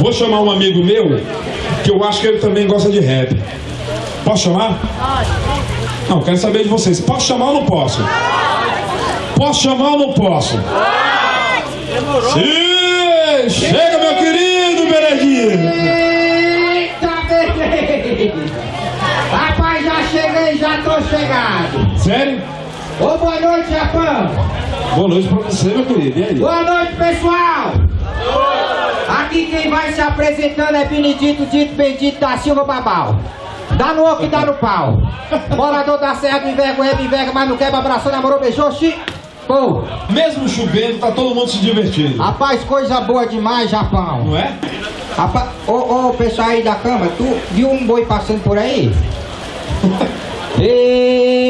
Vou chamar um amigo meu, que eu acho que ele também gosta de rap. Posso chamar? Não, quero saber de vocês. Posso chamar ou não posso? Posso chamar ou não posso? Sim! Chega, meu querido beleza! Rapaz, já cheguei, já tô chegado. Sério? Ô, boa noite, Japão. Boa noite pra você, meu querido. E aí? Boa noite, pessoal. Aqui quem vai se apresentando é Benedito Dito Bendito da Silva Babal. Dá no oco e dá no pau. Morador da Serra do Envergonha, me enverga, mas não quebra, abraçou, namorou, beijou, xi. Pô, Mesmo chovendo, tá todo mundo se divertindo. rapaz, coisa boa demais, Japão. Não é? Rapaz, ô, ô, pessoal aí da cama, tu viu um boi passando por aí? Ei,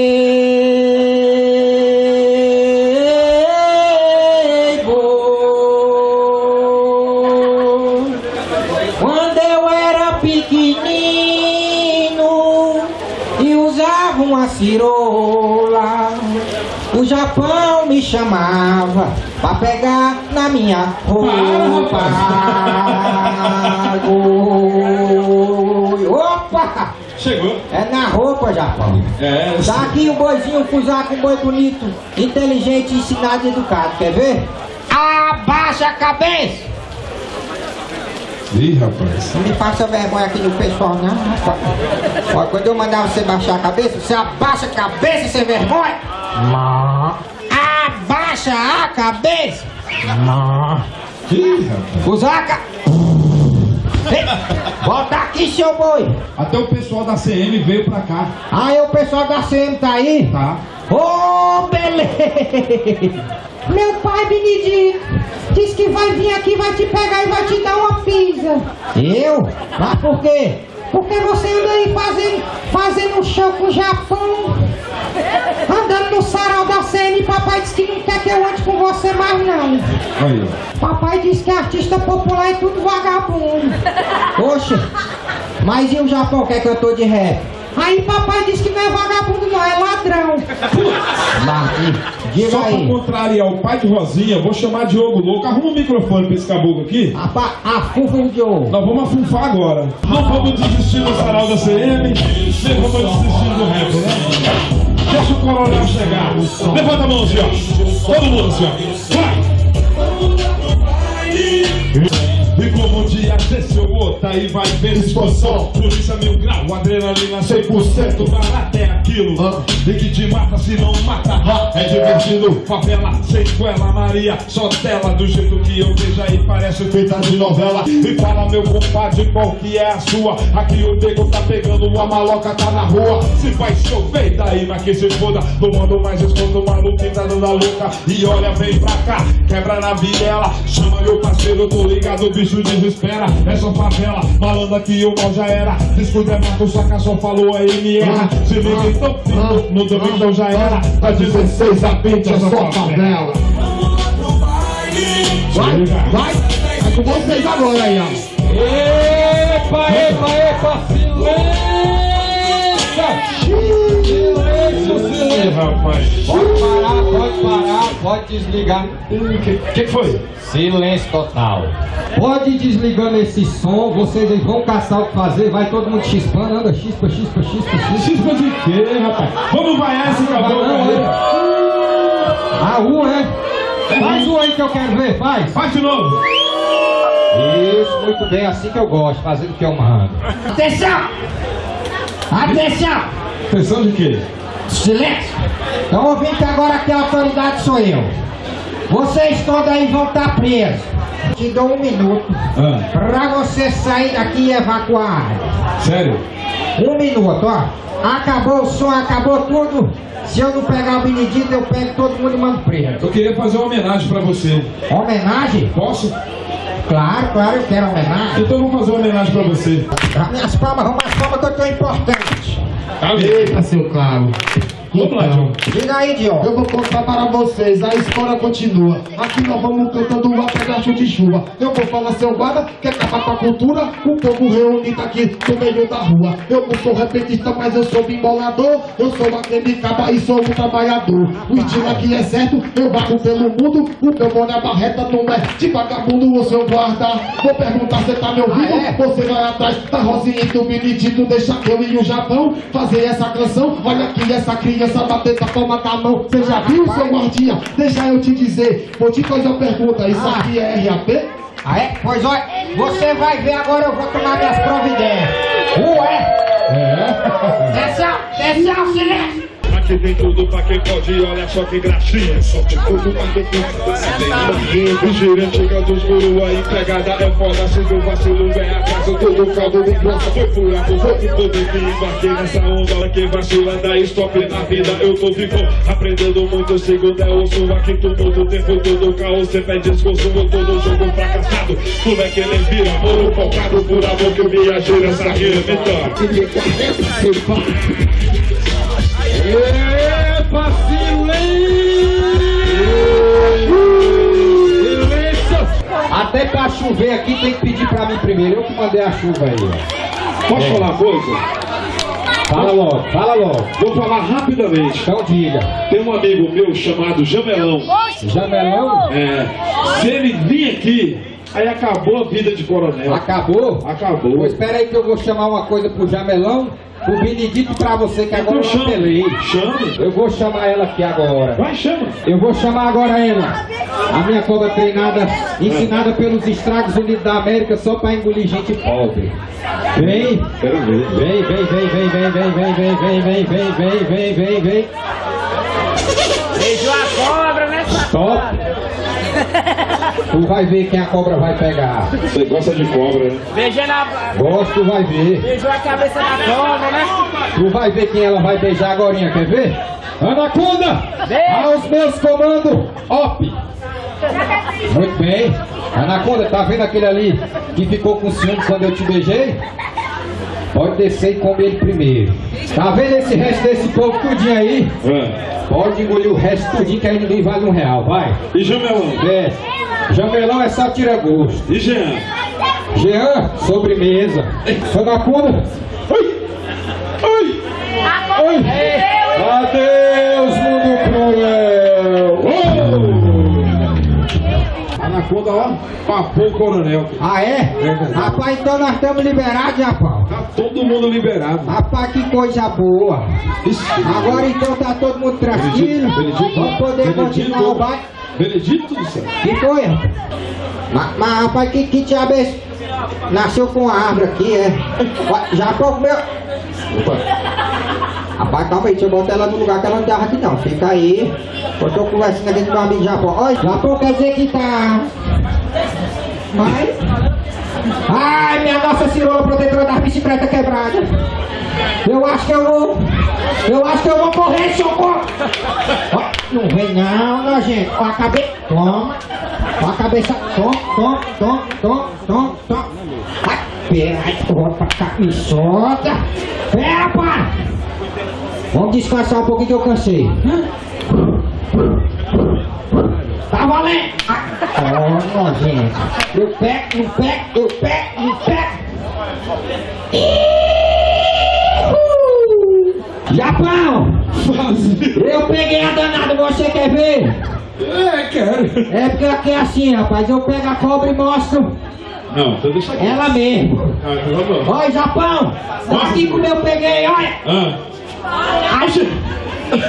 o Japão me chamava pra pegar na minha roupa. Opa! Chegou. É na roupa, Japão. É, Tá aqui o boizinho Fusaco, um boi bonito, inteligente, ensinado e educado. Quer ver? Abaixa a cabeça! Ih, rapaz. Não me passa vergonha aqui no pessoal, não, rapaz. Ó, quando eu mandar você baixar a cabeça, você abaixa a cabeça sem vergonha. Abaixa a cabeça. Ih, rapaz. Fusaca. Ei, Volta aqui, seu boi. Até o pessoal da CM veio pra cá. Aí o pessoal da CM tá aí? Tá. Ô, beleza! Meu pai Benedito disse que vai vir aqui, vai te pegar e vai te dar uma pizza. Eu? Mas por quê? Porque você anda aí fazendo, fazendo um show com o Japão. Andando no sarau da CN, papai disse que não quer que eu ande com você mais não. Aí, Papai disse que artista popular é tudo vagabundo. Oxe, mas e o Japão quer que eu tô de rap? Aí papai disse que não é vagabundo não, é ladrão. Diga Só pra aí. contrariar o pai de Rosinha, vou chamar Diogo Louco. Arruma o microfone pra esse caboclo aqui. Apa, a fufa de ouro. Nós vamos afufar agora. Não vamos desistir do sarau da CM, nem vamos desistir do rap, né? O coronel chegar. Levanta a mão ó. Todo mundo ó. Vai! E como um dia desse eu aí vai ver expansão Polícia mil grau, adrenalina 100% Barato é aquilo. E que te mata se não mata. É divertido, favela, sequela Maria, só tela. Do jeito que eu vejo aí parece feita de novela. E fala meu compadre, qual que é a sua? Aqui o nego tá pegando uma maloca, tá na rua. Se vai chover, daí mas que se foda. Não mando mais escondo, maluco tá dando a louca. E olha, vem pra cá, quebra na viela. Chama meu parceiro, tô ligado, o bicho desespera. É só favela, malandra que o mal já era. Descuida, mato, saca, só falou aí me erra Se liga então, no domingo então já era. Da 16 a 20 é só favela. Vai, vai. É com vocês agora aí, ó. Epa, epa, epa, silêncio! Rapaz Pode parar, pode parar, pode desligar. O que, que foi? Silêncio total. Pode ir desligando esse som, vocês aí vão caçar o que fazer, vai todo mundo chispando, anda chispa, chispa, chispa, chispa. Cisma de quê, rapaz? Vamos vaiar esse caboclo aí A rua, é? Faz o aí que eu quero ver, faz. Faz de novo Isso, muito bem, assim que eu gosto, fazendo o que eu mando. Atenção! Atenção! Atenção de quê? Silêncio! Estão ouvindo que agora que a autoridade sou eu. Vocês todos aí vão estar presos. Te dou um minuto Ah, pra você sair daqui e evacuar sério? Um minuto, ó. Acabou o som, acabou tudo. Se eu não pegar o Benedito, eu pego todo mundo e mando preso. Eu queria fazer uma homenagem pra você Homenagem? Posso? Claro, claro, eu quero homenagem. Então eu vou fazer uma homenagem pra você minhas palmas, vamos as palmas que eu tô importante. Tá Eita, seu Claro. Vamos lá, Diogo. Diga aí, Diogo. Eu vou contar para vocês, a história continua. Aqui nós vamos cantando uma pedaço de chuva. Eu vou falar seu guarda, que acabar com a cultura. O povo reunido aqui no meio da rua. Eu não sou repetista, mas eu sou bimbolador. Eu sou aquele caba e sou um trabalhador. O estilo aqui é certo, eu vago pelo mundo. O meu boné a barreta não é de vagabundo, o seu guarda. Vou perguntar, você tá me ouvindo? Ah, é? Você vai atrás da Rosinha e do Benedito, deixa eu e o Japão fazer essa canção. Olha aqui essa criança bater com a palma da mão. Você já viu, seu guardinha? Deixa eu te dizer. Vou te fazer uma pergunta. Isso Ah. aqui é RAP? Ah, é? Pois olha, você vai ver agora, eu vou tomar minhas providências. Ué? É. Desce, a- desce silêncio. Aqui tem tudo pra quem pode, olha só que gracinha. Só tudo pra quem pode. O chega dos guru, a empregada é foda. Se do vacilo vem a casa, todo caldo de grossa. Foi furado, foi que todo que embarquei nessa onda. Quem vacila, dá stop na vida. Eu tô vivo, aprendendo muito. Segundo é osso, aqui tudo, o tempo todo caos. Você pede esforço, eu tô jogo fracassado. Moleque, ele vira, moro focado por amor que eu viajei nessa rima. Então. Até pra chover aqui tem que pedir pra mim primeiro. Eu que mandei a chuva aí. ó. Posso falar uma coisa? Fala logo, fala logo. Vou falar rapidamente. Então diga. Tem um amigo meu chamado Jamelão. Jamelão? É, se ele vir aqui, aí acabou a vida de coronel. Acabou? Acabou. Pois espera aí que eu vou chamar uma coisa pro Jamelão, pro Benedito pra você que agora Então eu apelei. Chame. Eu vou chamar ela aqui agora. Vai, chama. Eu vou chamar agora ela. A minha cobra treinada, ensinada pelos estragos unidos da América só pra engolir gente pobre. Vem, vem, vem, vem, vem, vem, vem, vem, vem, vem, vem, vem, vem, vem, vem, vem. Beijou a cobra, né? Stop. Tu vai ver quem a cobra vai pegar. Você gosta de cobra, né? Beijando a... Gosto, tu vai ver. Beijou a cabeça da cobra, né? Tu vai ver quem ela vai beijar agora, quer ver? Anaconda! Aos meus comandos, op! Muito bem. Anaconda, tá vendo aquele ali que ficou com ciúme quando eu te beijei? Pode descer e comer ele primeiro. Tá vendo esse resto desse povo tudinho aí? É. Pode engolir o resto tudinho que aí ninguém vale um real, vai. E Jamelão? Desce. Jamelão é só tira gosto. E Jean? Jean, sobremesa. Anaconda. Oi! Oi! Oi! Adeus, Anaconda, ó, papou o coronel. Ah, é? Rapaz, então nós estamos liberados, Japão. Tá todo mundo liberado. Rapaz, que coisa boa. Agora então tá todo mundo tranquilo. Benedito, Vamos poder continuar o baile. Benedito do céu. Que foi? rapaz? Mas, mas rapaz, que, que diabo é? Nasceu com a árvore aqui, é? Ué, Japão comeu. Opa. Rapaz, calma aí, deixa eu botar ela no lugar que ela não tava aqui não. Fica aí. Eu tô conversando aqui com meu amigo Japão. Olha, Japão quer dizer que tá. Mas. Ai, minha nossa cirola protetora das bicicletas quebrada. Eu acho que eu vou. Eu acho que eu vou correr, socorro! Ó, não vem não, nojento. Ó a cabeça. Toma. Ó a cabeça. Toma, toma, toma, toma, toma, toma. Ai, pera, corre pra cá. Me solta. Pera, para. Vamos descansar um pouquinho que eu cansei. Tá valendo! Ó, nojento. Eu pego, não pego, eu pego, não pego. Japão! Eu peguei a danada, você quer ver? É, quero. É porque aqui é assim, rapaz. Eu pego a cobra e mostro Não, então deixa aqui. ela mesmo. Ah, então tá bom. Olha, Japão! Olha aqui como eu peguei, olha! Ah,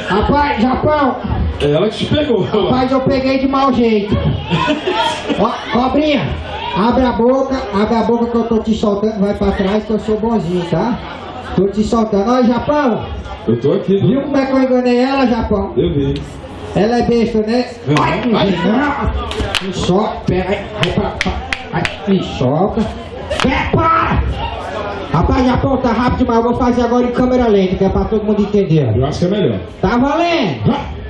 Rapaz, Japão! é ela que te pegou. Rapaz, eu peguei de mau jeito. Ó, cobrinha, abre a boca, abre a boca que eu tô te soltando, vai pra trás que eu sou bonzinho, tá? Tô te soltando. Olha, Japão, Eu tô aqui, viu como é que eu enganei ela, Japão? Eu vi. Ela é besta, né? Uhum. Ai. Me solta, pera aí, vai pra, pra, ai, me solta. Pera, para! Rapaz, Japão, tá rápido demais, eu vou fazer agora em câmera lenta, que é pra todo mundo entender. Eu acho que é melhor. Tá valendo?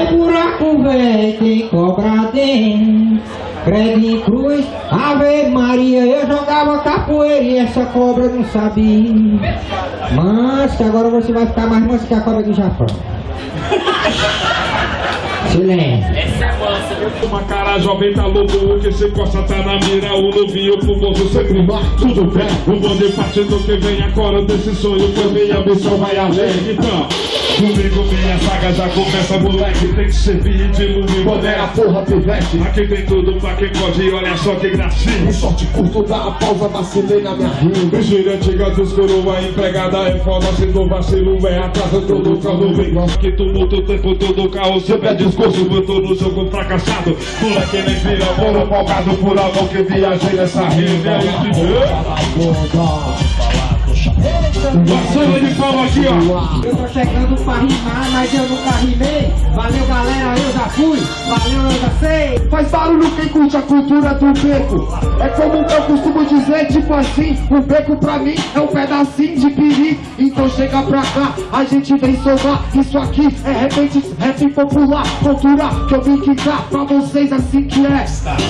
Ferro velho tem cobra dentro. Credo em cruz, Ave Maria, eu jogava capoeira e essa cobra não sabia. Mas que agora você vai ficar mais manso que a cobra do Japão. Silêncio. Uma cara jovem tá louco, que se costa tá na mira, o novinho fumoso sempre vai, tudo bem. O bonde partindo que vem agora desse sonho, foi minha missão vai além. Então, comigo minha saga já começa, moleque, tem que servir de lume, Modera a porra, pivete. Aqui tem tudo pra quem pode, olha só que gracinha. Um sorte curto, dá a pausa, vacilei na minha rima. Vigília antiga dos coroa, empregada é foda, se não vacilo é atraso, todo carro vem. Que tumulto o tempo todo, carro sempre é discurso, tô no jogo fracassado. Moleque nem vira bola, empolgado por amor que viajei nessa rima. Passando de palma aqui, ó. Eu tô chegando pra rimar, mas eu nunca rimei. Valeu galera, eu já fui. Valeu, eu já sei. Faz barulho quem curte a cultura do beco. É como eu costumo dizer, tipo assim, o beco pra mim é um pedacinho de piri. Então chega pra cá, a gente vem somar. Isso aqui é repente, rap popular, cultura que eu vim quicar pra vocês assim que é.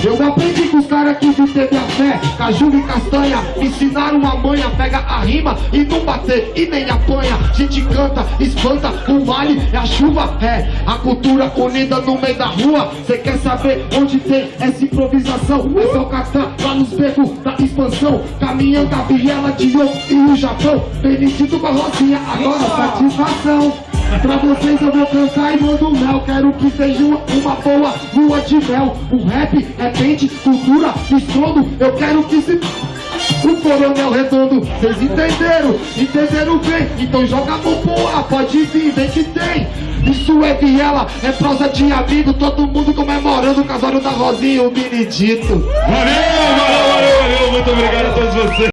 Eu aprendi com os caras que de teve a fé, caju e castanha, me ensinaram uma manha, pega a rima e não bater e nem apanha. Gente canta, espanta, o vale é a chuva, é a cultura unida no meio da rua. Cê quer saber onde tem essa improvisação? É só catar lá nos becos da expansão, caminhando a viela de ouro e o Japão. Benedito com a Rosinha, agora satisfação. Pra vocês eu vou cantar e mando mel Quero que seja uma, uma boa lua de mel O rap é pente, cultura, estrondo Eu quero que se... O coronel redondo, vocês entenderam? Entenderam bem? Então joga a mão ar, pode vir, vem que tem Isso é viela, é prosa de amigo Todo mundo comemorando o casório da Rosinha o Benedito Valeu, valeu, valeu, valeu. Muito obrigado a todos vocês.